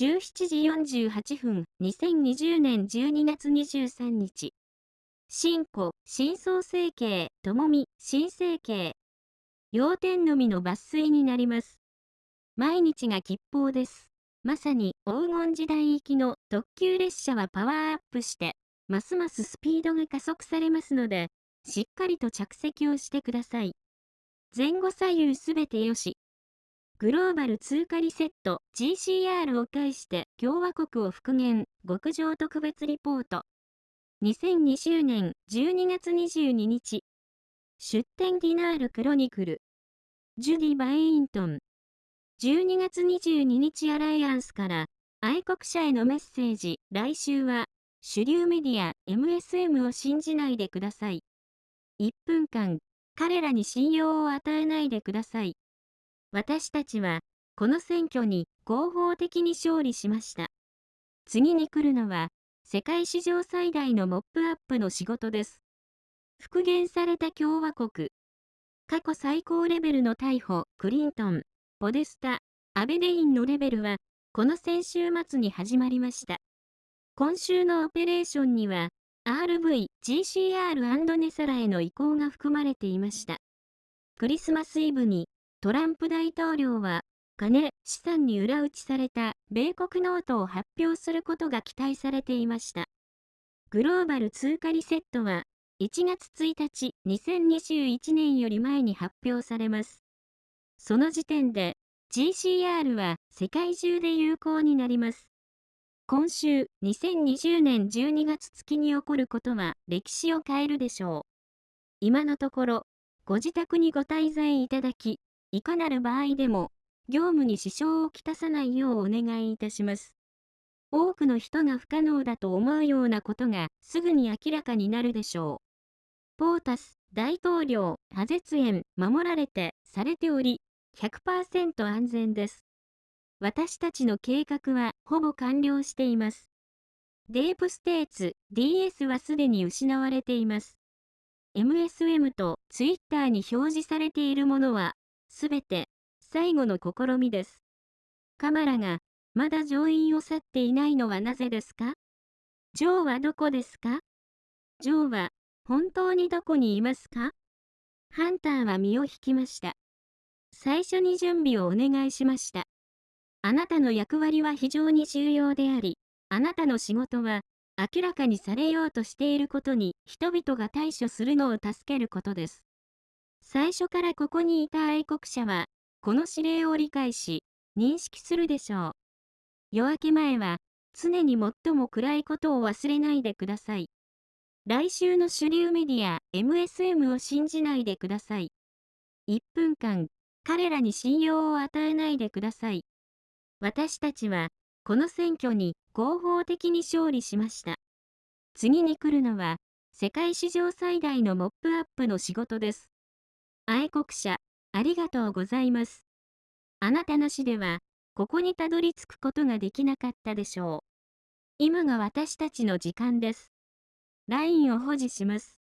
17時48分2020年12月23日。新古、新創成形、ともみ、新成形。要点のみの抜粋になります。毎日が吉報です。まさに黄金時代行きの特急列車はパワーアップして、ますますスピードが加速されますので、しっかりと着席をしてください。前後左右すべてよし。グローバル通貨リセット GCR を介して共和国を復元極上特別リポート。2020年12月22日。出展ディナールクロニクル。ジュディ・バイイントン。12月22日アライアンスから愛国者へのメッセージ。来週は主流メディア MSM を信じないでください。1分間、彼らに信用を与えないでください。私たちは、この選挙に合法的に勝利しました。次に来るのは、世界史上最大のモップアップの仕事です。復元された共和国。過去最高レベルの逮捕、クリントン、ポデスタ、アベデインのレベルは、この先週末に始まりました。今週のオペレーションには、RV、GCR& ネサラへの移行が含まれていました。クリスマスイブにトランプ大統領は金、資産に裏打ちされた米国ノートを発表することが期待されていました。グローバル通貨リセットは1月1日2021年より前に発表されます。その時点で GCR は世界中で有効になります。今週、2020年12月月に起こることは歴史を変えるでしょう。今のところ、ご自宅にご滞在いただき、いかなる場合でも、業務に支障をきたさないようお願いいたします。多くの人が不可能だと思うようなことがすぐに明らかになるでしょう。ポータス、大統領、ハゼツ園、守られて、されており、100%安全です。私たちの計画はほぼ完了しています。デープステーツ DS はすでに失われています。MSM と Twitter に表示されているものは、すべて最後の試みです。カマラがまだ上院を去っていないのはなぜですか？ジョーはどこですか？ジョーは本当にどこにいますか？ハンターは身を引きました。最初に準備をお願いしました。あなたの役割は非常に重要であり、あなたの仕事は明らかにされようとしていることに人々が対処するのを助けることです。最初からここにいた愛国者は、この指令を理解し、認識するでしょう。夜明け前は、常に最も暗いことを忘れないでください。来週の主流メディア MSM を信じないでください。1分間、彼らに信用を与えないでください。私たちは、この選挙に合法的に勝利しました。次に来るのは、世界史上最大のモップアップの仕事です。愛国者、ありがとうございます。あなたなしでは、ここにたどり着くことができなかったでしょう。今が私たちの時間です。LINE を保持します。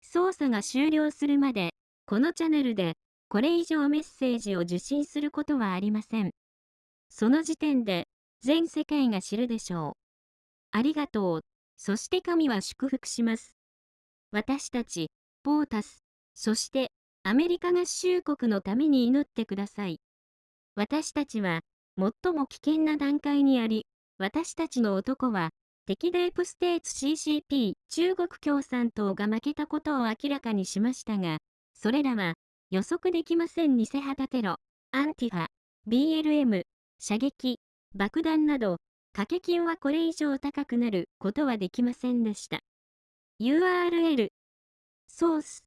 操作が終了するまで、このチャンネルで、これ以上メッセージを受信することはありません。その時点で、全世界が知るでしょう。ありがとう。そして神は祝福します。私たち、ポータス、そしてアメリカ合衆国のために祈ってください。私たちは、最も危険な段階にあり、私たちの男は、敵デープステーツ CCP 中国共産党が負けたことを明らかにしましたが、それらは予測できません偽旗テロ、アンティファ、BLM、射撃、爆弾など、掛け金はこれ以上高くなることはできませんでした。URL ソース